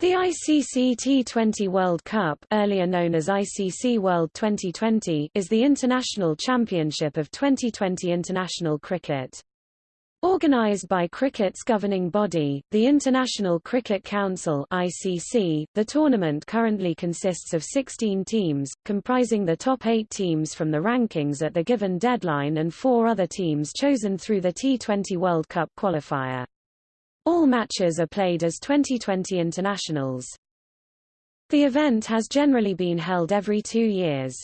The ICC T20 World Cup earlier known as ICC World 2020 is the international championship of 2020 international cricket. Organised by cricket's governing body, the International Cricket Council ICC, the tournament currently consists of 16 teams, comprising the top eight teams from the rankings at the given deadline and four other teams chosen through the T20 World Cup qualifier. All matches are played as 2020 internationals. The event has generally been held every two years.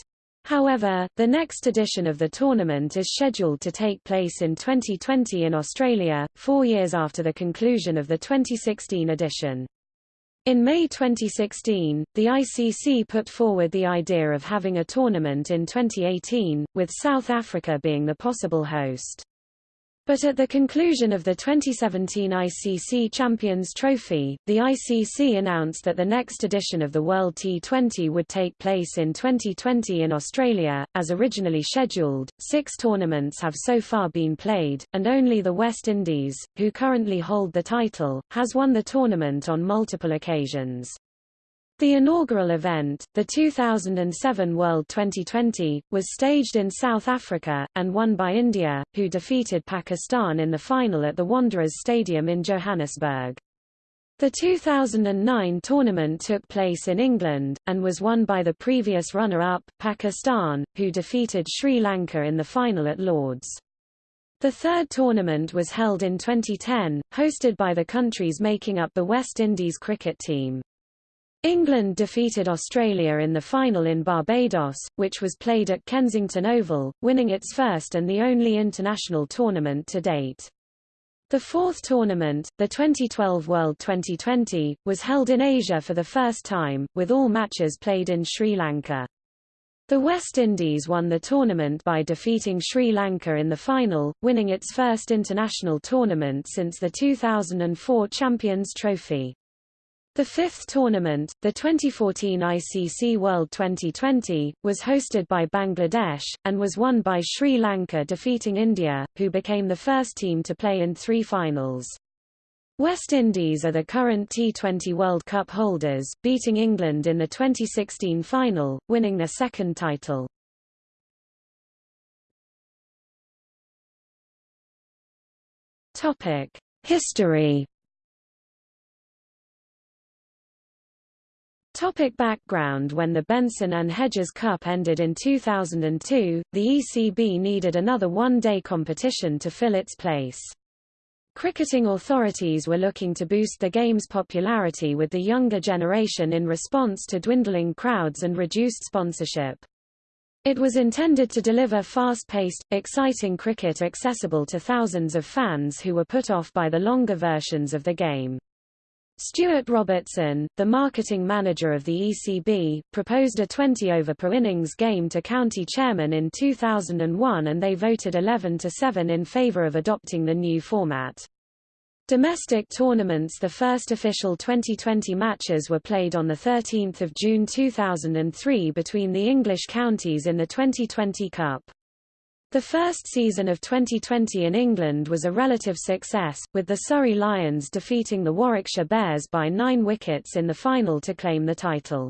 However, the next edition of the tournament is scheduled to take place in 2020 in Australia, four years after the conclusion of the 2016 edition. In May 2016, the ICC put forward the idea of having a tournament in 2018, with South Africa being the possible host. But at the conclusion of the 2017 ICC Champions Trophy, the ICC announced that the next edition of the World T20 would take place in 2020 in Australia, as originally scheduled. Six tournaments have so far been played, and only the West Indies, who currently hold the title, has won the tournament on multiple occasions. The inaugural event, the 2007 World 2020, was staged in South Africa, and won by India, who defeated Pakistan in the final at the Wanderers Stadium in Johannesburg. The 2009 tournament took place in England, and was won by the previous runner-up, Pakistan, who defeated Sri Lanka in the final at Lord's. The third tournament was held in 2010, hosted by the countries making up the West Indies cricket team. England defeated Australia in the final in Barbados, which was played at Kensington Oval, winning its first and the only international tournament to date. The fourth tournament, the 2012 World 2020, was held in Asia for the first time, with all matches played in Sri Lanka. The West Indies won the tournament by defeating Sri Lanka in the final, winning its first international tournament since the 2004 Champions Trophy. The fifth tournament, the 2014 ICC World 2020, was hosted by Bangladesh, and was won by Sri Lanka defeating India, who became the first team to play in three finals. West Indies are the current T20 World Cup holders, beating England in the 2016 final, winning their second title. History Topic background When the Benson and Hedges Cup ended in 2002, the ECB needed another one-day competition to fill its place. Cricketing authorities were looking to boost the game's popularity with the younger generation in response to dwindling crowds and reduced sponsorship. It was intended to deliver fast-paced, exciting cricket accessible to thousands of fans who were put off by the longer versions of the game. Stuart Robertson, the marketing manager of the ECB, proposed a 20-over per innings game to county chairman in 2001 and they voted 11 to 7 in favour of adopting the new format. Domestic tournaments The first official 2020 matches were played on 13 June 2003 between the English counties in the 2020 Cup. The first season of 2020 in England was a relative success, with the Surrey Lions defeating the Warwickshire Bears by nine wickets in the final to claim the title.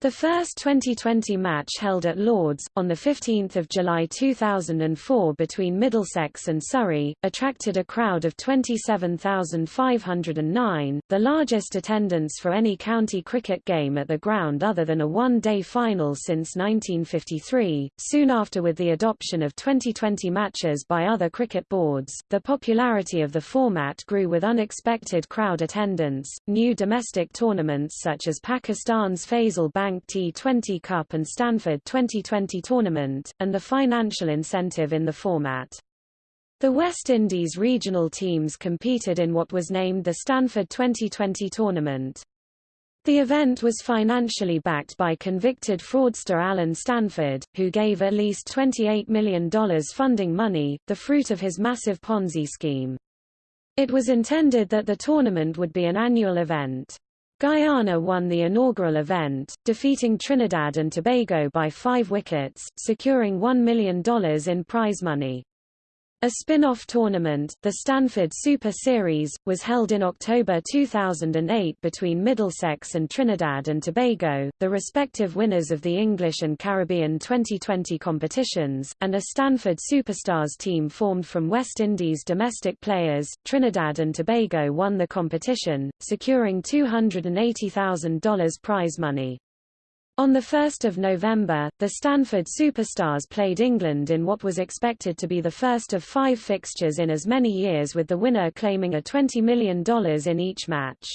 The first 2020 match held at Lord's, on 15 July 2004 between Middlesex and Surrey, attracted a crowd of 27,509, the largest attendance for any county cricket game at the ground other than a one-day final since 1953. Soon after with the adoption of 2020 matches by other cricket boards, the popularity of the format grew with unexpected crowd attendance. New domestic tournaments such as Pakistan's Faysal Bank Bank T20 Cup and Stanford 2020 Tournament, and the financial incentive in the format. The West Indies regional teams competed in what was named the Stanford 2020 Tournament. The event was financially backed by convicted fraudster Allen Stanford, who gave at least $28 million funding money, the fruit of his massive Ponzi scheme. It was intended that the tournament would be an annual event. Guyana won the inaugural event, defeating Trinidad and Tobago by five wickets, securing $1 million in prize money. A spin-off tournament, the Stanford Super Series, was held in October 2008 between Middlesex and Trinidad and Tobago, the respective winners of the English and Caribbean 2020 competitions, and a Stanford Superstars team formed from West Indies domestic players. Trinidad and Tobago won the competition, securing $280,000 prize money. On 1 November, the Stanford Superstars played England in what was expected to be the first of five fixtures in as many years with the winner claiming a $20 million in each match.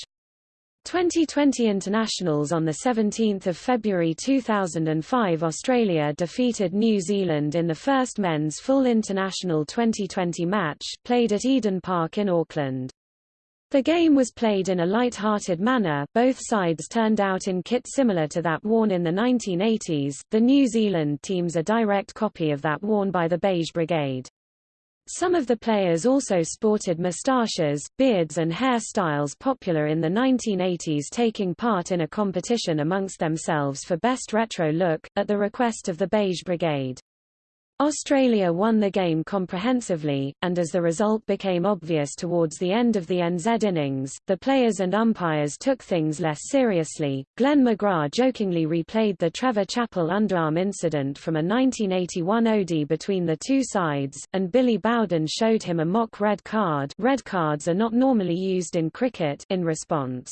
2020 internationals on 17 February 2005 Australia defeated New Zealand in the first men's full international 2020 match, played at Eden Park in Auckland. The game was played in a light-hearted manner, both sides turned out in kit similar to that worn in the 1980s, the New Zealand team's a direct copy of that worn by the Beige Brigade. Some of the players also sported moustaches, beards and hairstyles popular in the 1980s taking part in a competition amongst themselves for best retro look, at the request of the Beige Brigade. Australia won the game comprehensively, and as the result became obvious towards the end of the NZ innings, the players and umpires took things less seriously. Glenn McGrath jokingly replayed the Trevor Chappell underarm incident from a 1981 OD between the two sides, and Billy Bowden showed him a mock red card red cards are not normally used in cricket in response.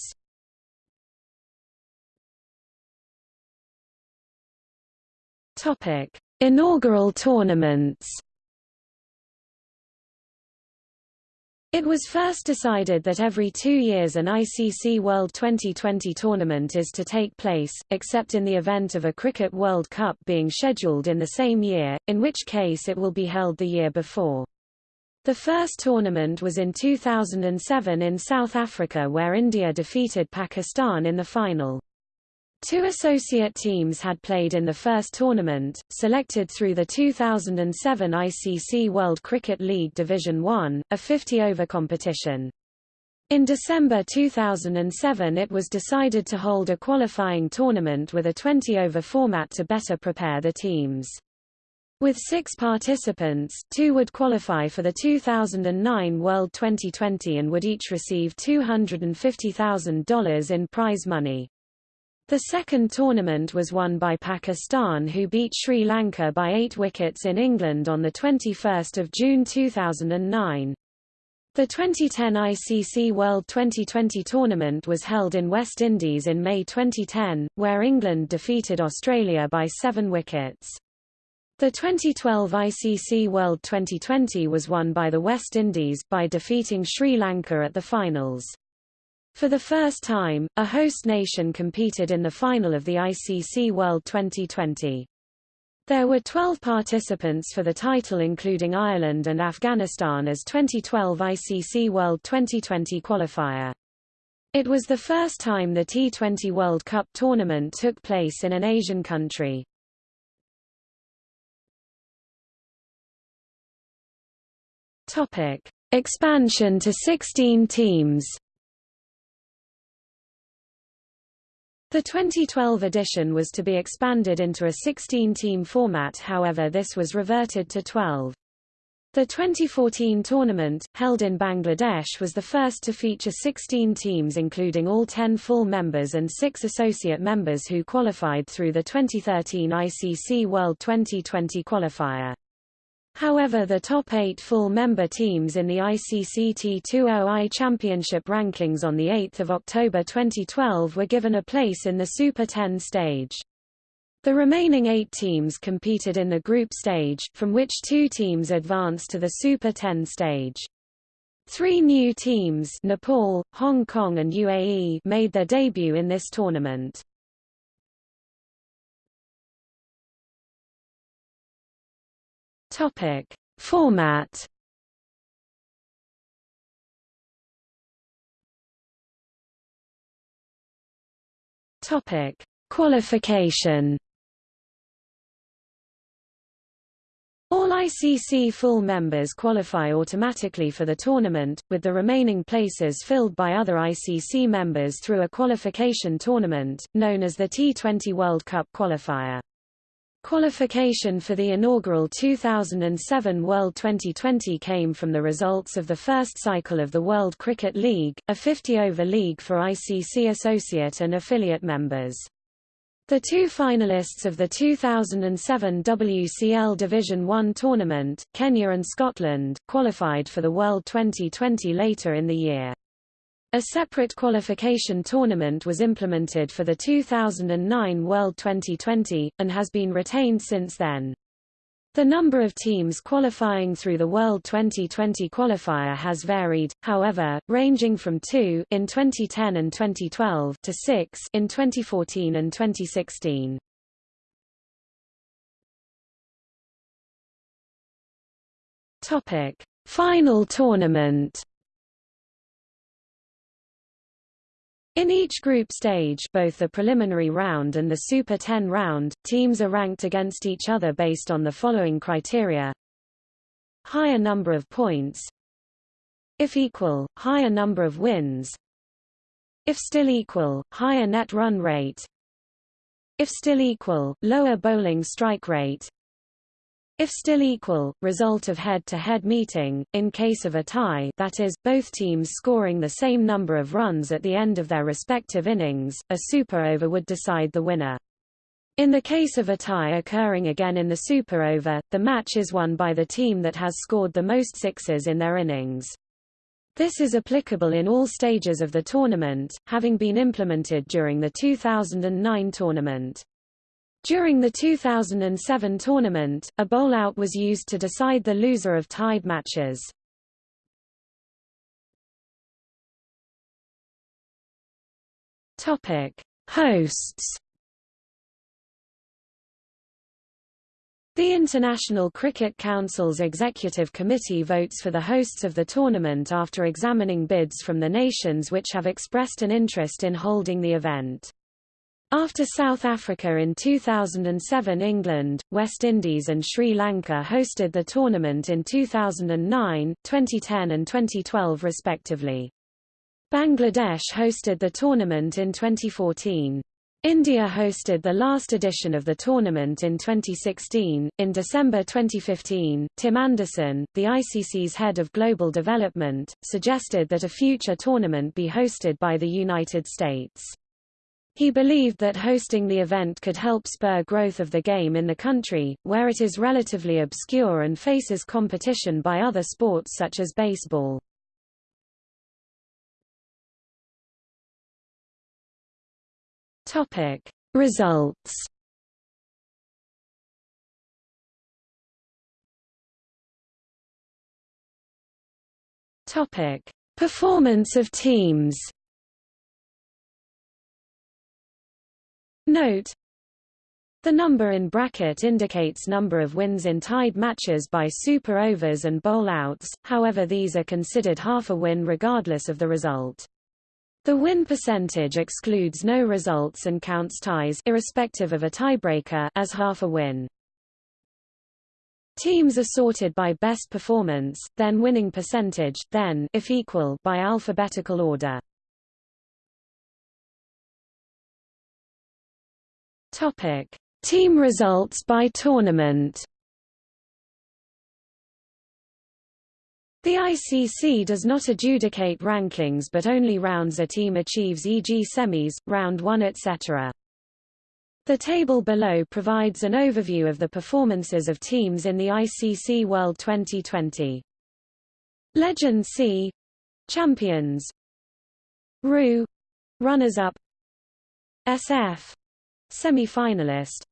Topic. Inaugural tournaments It was first decided that every two years an ICC World 2020 tournament is to take place, except in the event of a Cricket World Cup being scheduled in the same year, in which case it will be held the year before. The first tournament was in 2007 in South Africa where India defeated Pakistan in the final. Two associate teams had played in the first tournament, selected through the 2007 ICC World Cricket League Division 1, a 50-over competition. In December 2007 it was decided to hold a qualifying tournament with a 20-over format to better prepare the teams. With six participants, two would qualify for the 2009 World 2020 and would each receive $250,000 in prize money. The second tournament was won by Pakistan who beat Sri Lanka by eight wickets in England on 21 June 2009. The 2010 ICC World 2020 tournament was held in West Indies in May 2010, where England defeated Australia by seven wickets. The 2012 ICC World 2020 was won by the West Indies, by defeating Sri Lanka at the finals. For the first time, a host nation competed in the final of the ICC World 2020. There were 12 participants for the title including Ireland and Afghanistan as 2012 ICC World 2020 qualifier. It was the first time the T20 World Cup tournament took place in an Asian country. Topic: Expansion to 16 teams. The 2012 edition was to be expanded into a 16-team format however this was reverted to 12. The 2014 tournament, held in Bangladesh was the first to feature 16 teams including all 10 full members and 6 associate members who qualified through the 2013 ICC World 2020 qualifier. However the top eight full-member teams in the ICC T20I Championship rankings on 8 October 2012 were given a place in the Super 10 stage. The remaining eight teams competed in the group stage, from which two teams advanced to the Super 10 stage. Three new teams Nepal, Hong Kong and UAE made their debut in this tournament. Topic: Format. Topic: Qualification. All ICC full members qualify automatically for the tournament, with the remaining places filled by other ICC members through a qualification tournament, known as the T20 World Cup qualifier. Qualification for the inaugural 2007 World 2020 came from the results of the first cycle of the World Cricket League, a 50-over league for ICC associate and affiliate members. The two finalists of the 2007 WCL Division 1 tournament, Kenya and Scotland, qualified for the World 2020 later in the year. A separate qualification tournament was implemented for the 2009 World 2020, and has been retained since then. The number of teams qualifying through the World 2020 qualifier has varied, however, ranging from 2 in 2010 and 2012 to 6 in 2014 and 2016. Topic: Final tournament In each group stage both the preliminary round and the Super 10 round, teams are ranked against each other based on the following criteria. Higher number of points If equal, higher number of wins If still equal, higher net run rate If still equal, lower bowling strike rate if still equal, result of head-to-head -head meeting, in case of a tie that is, both teams scoring the same number of runs at the end of their respective innings, a super over would decide the winner. In the case of a tie occurring again in the super over, the match is won by the team that has scored the most sixes in their innings. This is applicable in all stages of the tournament, having been implemented during the 2009 tournament. During the 2007 tournament, a bowlout was used to decide the loser of tied matches. Topic: Hosts. The International Cricket Council's Executive Committee votes for the hosts of the tournament after examining bids from the nations which have expressed an interest in holding the event. After South Africa in 2007 England, West Indies and Sri Lanka hosted the tournament in 2009, 2010 and 2012 respectively. Bangladesh hosted the tournament in 2014. India hosted the last edition of the tournament in 2016. In December 2015, Tim Anderson, the ICC's head of global development, suggested that a future tournament be hosted by the United States. He believed that hosting the event could help spur growth of the game in the country, where it is relatively obscure and faces competition by other sports such as baseball. Topic: Results. Topic: Performance of teams. Note the number in bracket indicates number of wins in tied matches by super overs and bowl-outs, however these are considered half a win regardless of the result. The win percentage excludes no results and counts ties irrespective of a tiebreaker as half a win. Teams are sorted by best performance, then winning percentage, then if equal by alphabetical order. Topic: Team results by tournament. The ICC does not adjudicate rankings but only rounds a team achieves e.g. semis, round 1 etc. The table below provides an overview of the performances of teams in the ICC World 2020. Legend C Champions RU Runners-up SF semi-finalist.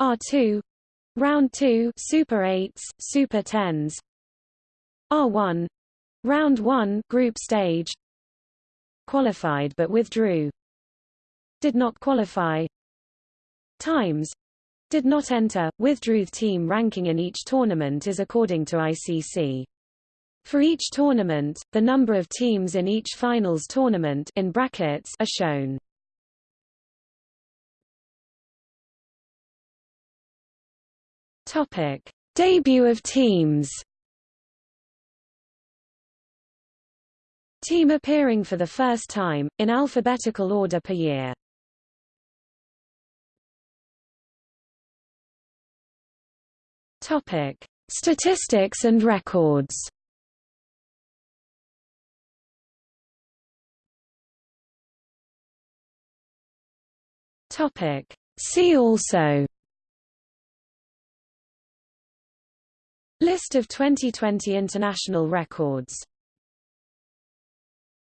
R2 round 2 super 8s super 10s R1 round 1 group stage. Qualified but withdrew. Did not qualify. Times. Did not enter withdrew team ranking in each tournament is according to ICC for each tournament the number of teams in each finals tournament in brackets are shown Topic: Debut of teams. Team appearing for the first time, in alphabetical order per year. Topic: Statistics and records. Topic: See also List of 2020 international records